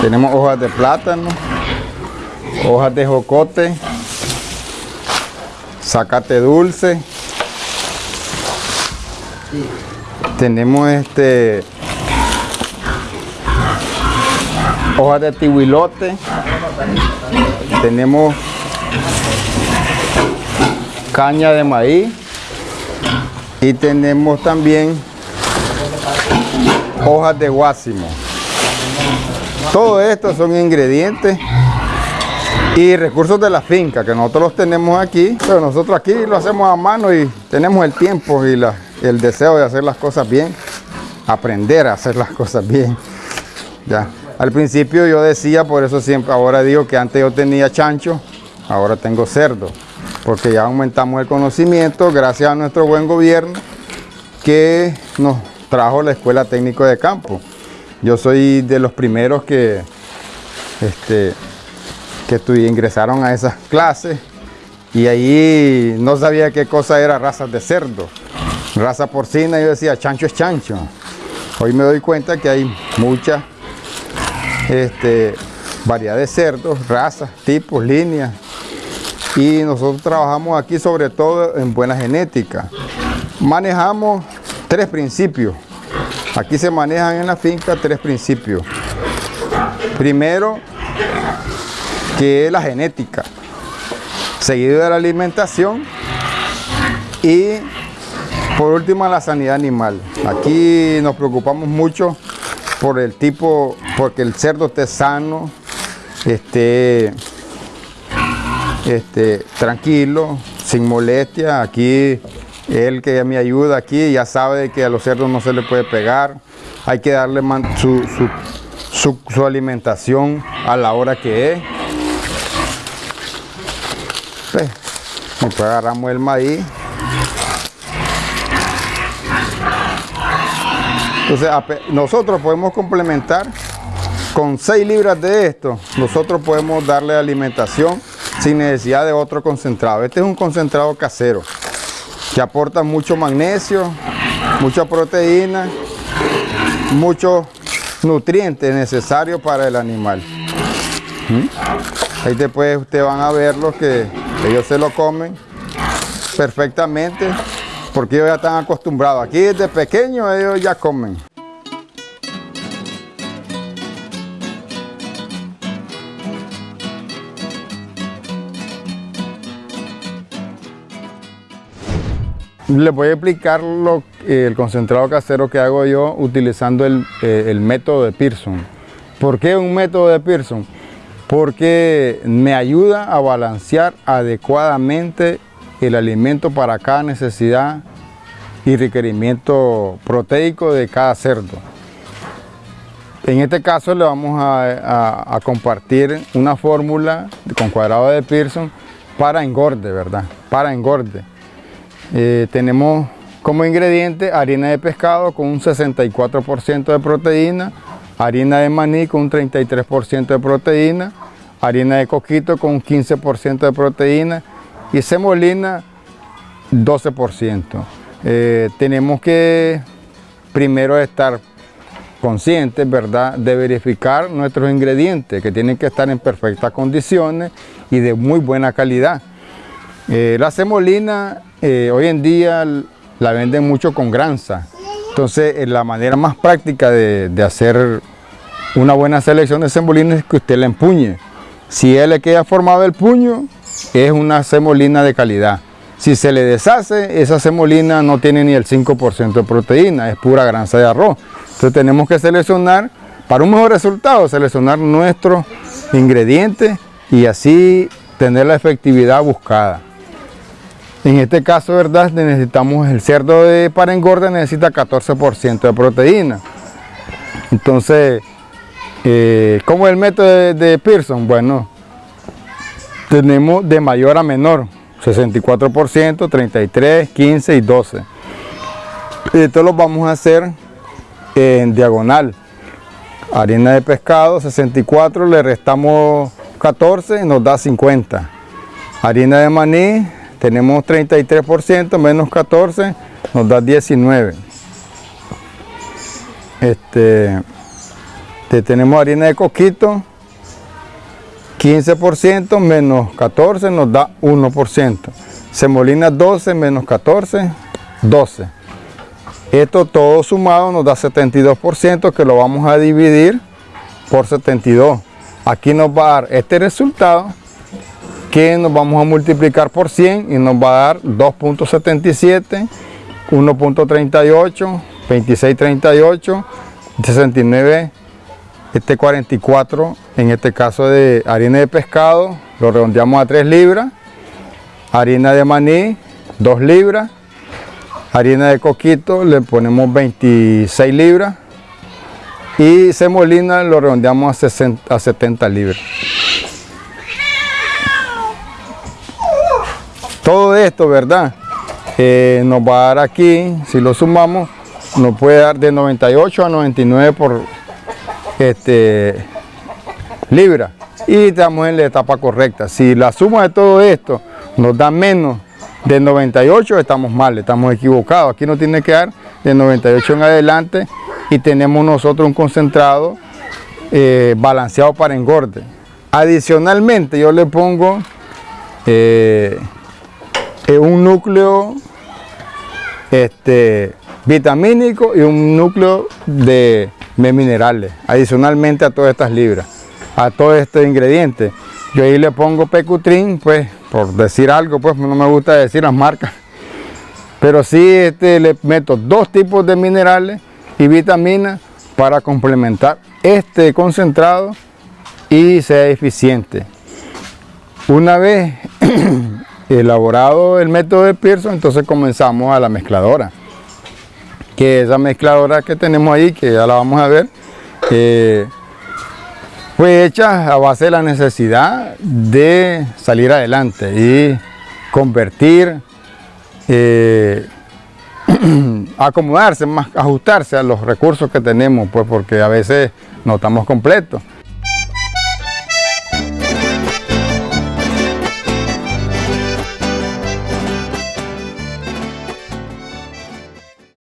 Tenemos hojas de plátano, hojas de jocote, zacate dulce. Tenemos este hojas de tihuilote. Tenemos caña de maíz y tenemos también hojas de guásimo. Todo esto son ingredientes y recursos de la finca que nosotros los tenemos aquí, pero nosotros aquí lo hacemos a mano y tenemos el tiempo y el deseo de hacer las cosas bien, aprender a hacer las cosas bien. Ya. Al principio yo decía, por eso siempre, ahora digo que antes yo tenía chancho, ahora tengo cerdo, porque ya aumentamos el conocimiento gracias a nuestro buen gobierno que nos trajo la Escuela Técnico de Campo. Yo soy de los primeros que, este, que ingresaron a esas clases y ahí no sabía qué cosa era razas de cerdo. Raza porcina, yo decía chancho es chancho. Hoy me doy cuenta que hay mucha este, variedad de cerdos, razas, tipos, líneas. Y nosotros trabajamos aquí sobre todo en buena genética. Manejamos tres principios Aquí se manejan en la finca tres principios. Primero, que es la genética, seguido de la alimentación y por último la sanidad animal. Aquí nos preocupamos mucho por el tipo, porque el cerdo esté sano, esté, esté tranquilo, sin molestia. Aquí él que me ayuda aquí ya sabe que a los cerdos no se le puede pegar. Hay que darle su, su, alimentación a la hora que es. Después agarramos el maíz. Entonces nosotros podemos complementar con 6 libras de esto. Nosotros podemos darle alimentación sin necesidad de otro concentrado. Este es un concentrado casero que aporta mucho magnesio, mucha proteína, muchos nutrientes necesarios para el animal. ¿Mm? Ahí después ustedes van a ver los que ellos se lo comen perfectamente porque ellos ya están acostumbrados. Aquí desde pequeños ellos ya comen. Les voy a explicar lo, el concentrado casero que hago yo utilizando el, eh, el, método de Pearson. ¿Por qué un método de Pearson? Porque me ayuda a balancear adecuadamente el alimento para cada necesidad y requerimiento proteico de cada cerdo. En este caso le vamos a, a compartir una fórmula con cuadrado de Pearson para engorde, ¿verdad? Para engorde. Eh, tenemos como ingrediente harina de pescado con un 64% de proteína, harina de maní con un 33% de proteína, harina de coquito con un 15% de proteína y semolina 12%. Eh, tenemos que primero estar conscientes, ¿verdad?, de verificar nuestros ingredientes que tienen que estar en perfectas condiciones y de muy buena calidad. Eh, la semolina eh, hoy en día la venden mucho con granza. Entonces eh, la manera más práctica de, hacer una buena selección de semolina es que usted la empuñe. Si él le queda formado el puño, es una semolina de calidad. Si se le deshace, esa semolina no tiene ni el 5% de proteína, es pura granza de arroz. Entonces tenemos que seleccionar, para un mejor resultado, seleccionar nuestros ingredientes y así tener la efectividad buscada. En este caso, ¿verdad? Necesitamos el cerdo de, para engorda necesita 14% de proteína. Entonces, eh, ¿cómo es el método de, Pearson? Bueno, tenemos de mayor a menor, 64%, 33, 15 y 12. Esto lo vamos a hacer en diagonal. Harina de pescado, 64, le restamos 14 y nos da 50. Harina de maní, tenemos 33% menos 14 nos da 19 este tenemos harina de coquito, 15% menos 14 nos da 1%. Semolina 12 menos 14, 12. Esto todo sumado nos da 72% que lo vamos a dividir por 72. Aquí nos va a dar este resultado que nos vamos a multiplicar por 100 y nos va a dar 2.77, 1.38, 26.38, 69, este 44, en este caso de harina de pescado, lo redondeamos a 3 libras, harina de maní, 2 libras, harina de coquito le ponemos 26 libras y semolina lo redondeamos a, 60, a 70 libras. Todo esto, ¿verdad? Eh, nos va a dar aquí, si lo sumamos, nos puede dar de 98 a 99 por este, libra y estamos en la etapa correcta. Si la suma de todo esto nos da menos de 98 estamos mal, estamos equivocados. Aquí no tiene que dar de 98 en adelante y tenemos nosotros un concentrado eh, balanceado para engorde. Adicionalmente yo le pongo eh, un núcleo este, vitamínico y un núcleo de, minerales, adicionalmente a todas estas libras, a todos estos ingredientes. Yo ahí le pongo pecutrin, pues por decir algo, pues no me gusta decir las marcas. Pero sí este, le meto dos tipos de minerales y vitaminas para complementar este concentrado y sea eficiente. Una vez elaborado el método de Pearson, entonces comenzamos a la mezcladora. Que esa mezcladora que tenemos ahí, que ya la vamos a ver, eh, fue hecha a base de la necesidad de salir adelante y convertir, eh, acomodarse, más, ajustarse a los recursos que tenemos, pues porque a veces no estamos completos.